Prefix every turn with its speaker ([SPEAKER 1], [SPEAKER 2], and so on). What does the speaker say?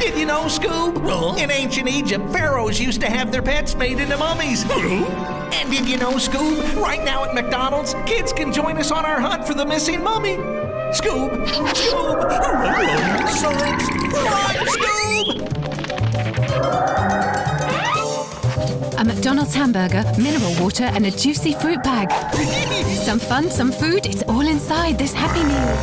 [SPEAKER 1] Did you know, Scoob?
[SPEAKER 2] Huh?
[SPEAKER 1] In ancient Egypt, pharaohs used to have their pets made into mummies. and did you know, Scoob? Right now at McDonald's, kids can join us on our hunt for the missing mummy. Scoob! Scoob! Science! Run, Scoob!
[SPEAKER 3] A McDonald's hamburger, mineral water, and a juicy fruit bag. some fun, some food, it's all inside this Happy Meal.